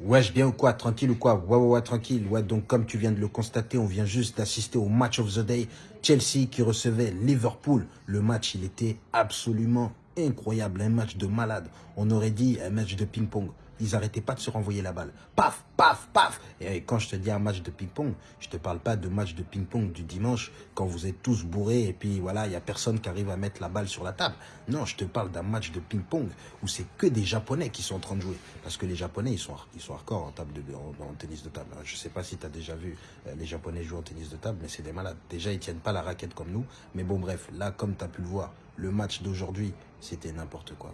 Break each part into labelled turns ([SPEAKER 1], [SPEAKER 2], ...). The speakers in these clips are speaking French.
[SPEAKER 1] Wesh, bien ou quoi? Tranquille ou quoi? Ouais, ouais, ouais, tranquille. Ouais, donc comme tu viens de le constater, on vient juste d'assister au match of the day. Chelsea qui recevait Liverpool. Le match, il était absolument incroyable. Un match de malade. On aurait dit un match de ping-pong ils n'arrêtaient pas de se renvoyer la balle. Paf, paf, paf. Et quand je te dis un match de ping-pong, je te parle pas de match de ping-pong du dimanche quand vous êtes tous bourrés et puis voilà, il y a personne qui arrive à mettre la balle sur la table. Non, je te parle d'un match de ping-pong où c'est que des Japonais qui sont en train de jouer. Parce que les Japonais, ils sont, ils hardcore en, table en, tennis de table. Je sais pas si tu as déjà vu euh, les Japonais jouer en tennis de table, mais c'est des malades. Déjà, ils tiennent pas la raquette comme nous. Mais bon, bref, là, comme tu as pu le voir, le match d'aujourd'hui, c'était n'importe quoi.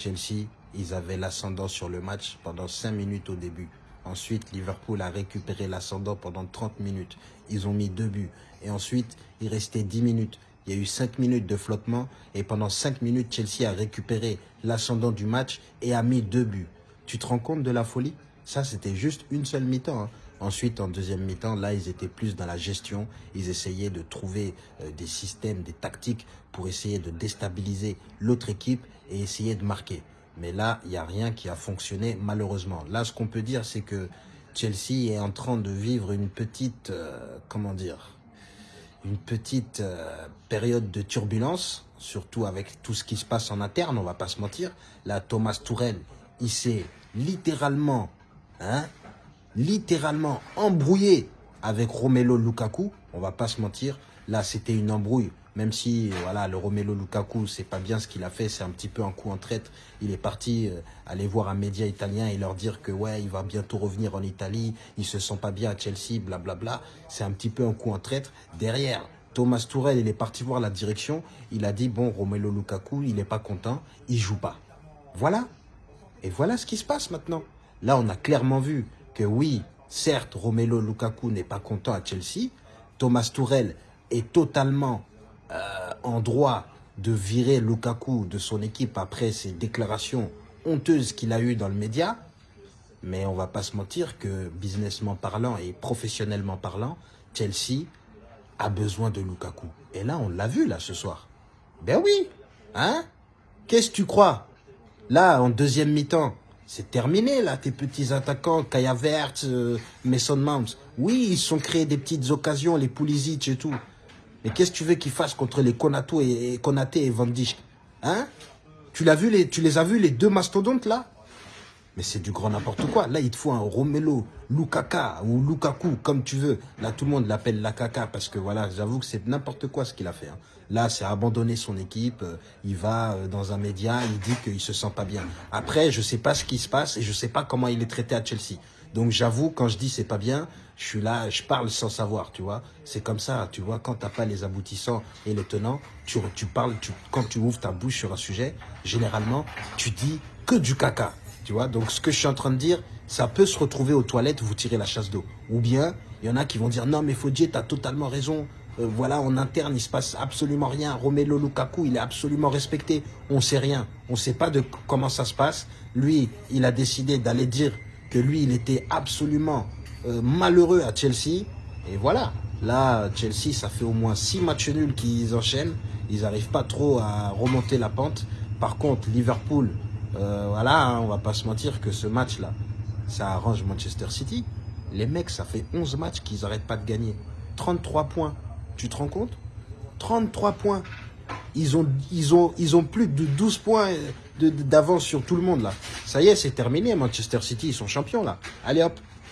[SPEAKER 1] Chelsea, ils avaient l'ascendant sur le match pendant 5 minutes au début. Ensuite, Liverpool a récupéré l'ascendant pendant 30 minutes. Ils ont mis deux buts. Et ensuite, il restait 10 minutes. Il y a eu 5 minutes de flottement. Et pendant 5 minutes, Chelsea a récupéré l'ascendant du match et a mis deux buts. Tu te rends compte de la folie? Ça, c'était juste une seule mi-temps. Hein. Ensuite, en deuxième mi-temps, là, ils étaient plus dans la gestion. Ils essayaient de trouver euh, des systèmes, des tactiques pour essayer de déstabiliser l'autre équipe et essayer de marquer. Mais là, il n'y a rien qui a fonctionné, malheureusement. Là, ce qu'on peut dire, c'est que Chelsea est en train de vivre une petite, euh, comment dire, une petite euh, période de turbulence, surtout avec tout ce qui se passe en interne, on va pas se mentir. Là, Thomas Tourel, il s'est littéralement, hein, littéralement embrouillé avec Romelo Lukaku. On va pas se mentir. Là, c'était une embrouille. Même si voilà, le Romelo Lukaku, c'est pas bien ce qu'il a fait, c'est un petit peu un coup en traite. Il est parti euh, aller voir un média italien et leur dire que ouais, il va bientôt revenir en Italie, il se sent pas bien à Chelsea, blablabla. C'est un petit peu un coup en traite. Derrière, Thomas Tourel, il est parti voir la direction. Il a dit, bon, Romelo Lukaku, il n'est pas content, il joue pas. Voilà. Et voilà ce qui se passe maintenant. Là, on a clairement vu oui, certes, Romelo Lukaku n'est pas content à Chelsea. Thomas Tourel est totalement euh, en droit de virer Lukaku de son équipe après ces déclarations honteuses qu'il a eues dans le média. Mais on va pas se mentir que businessment parlant et professionnellement parlant, Chelsea a besoin de Lukaku. Et là, on l'a vu là ce soir. Ben oui, hein? Qu'est-ce que tu crois? Là, en deuxième mi-temps, c'est terminé là, tes petits attaquants, Kaya Vert, euh, Mason. Oui, ils sont créés des petites occasions, les Pulisic et tout. Mais qu'est-ce que tu veux qu'ils fassent contre les Konato et, Konaté et Van Hein? Tu, l'as vu tu les as vus, les deux mastodontes, là? Mais c'est du grand n'importe quoi. Là, il te faut un Romelo, Lukaka ou Lukaku, comme tu veux. Là, tout le monde l'appelle Lakaka parce que, voilà, j'avoue que c'est n'importe quoi ce qu'il a fait. Hein. Là, c'est abandonner son équipe. Euh, il va euh, dans un média, il dit qu'il se sent pas bien. Après, je sais pas ce qui se passe et je sais pas comment il est traité à Chelsea. Donc j'avoue, quand je dis c'est pas bien, je suis là, je parle sans savoir, tu vois. C'est comme ça, tu vois, quand t'as pas les aboutissants et les tenants, tu, tu parles, tu, quand tu ouvres ta bouche sur un sujet, généralement, tu dis que du caca, tu vois. Donc ce que je suis en train de dire, ça peut se retrouver aux toilettes, vous tirez la chasse d'eau. Ou bien, il y en a qui vont dire, non mais Faudier, t'as totalement raison, euh, voilà, en interne, il se passe absolument rien. Romelo Lukaku, il est absolument respecté. On sait rien. On sait pas de comment ça se passe. Lui, il a décidé d'aller dire que lui, il était absolument euh, malheureux à Chelsea. Et voilà, là, Chelsea, ça fait au moins six matchs nuls qu'ils enchaînent. Ils n'arrivent pas trop à remonter la pente. Par contre, Liverpool, euh, voilà, hein, on va pas se mentir que ce match-là, ça arrange Manchester City. Les mecs, ça fait 11 matchs qu'ils n'arrêtent pas de gagner. 33 points. Tu te rends compte? 33 points. Ils ont, ils, ont, ils ont plus de 12 points d'avance sur tout le monde là. Ça y est, c'est terminé. Manchester City, ils sont champions là. Allez hop.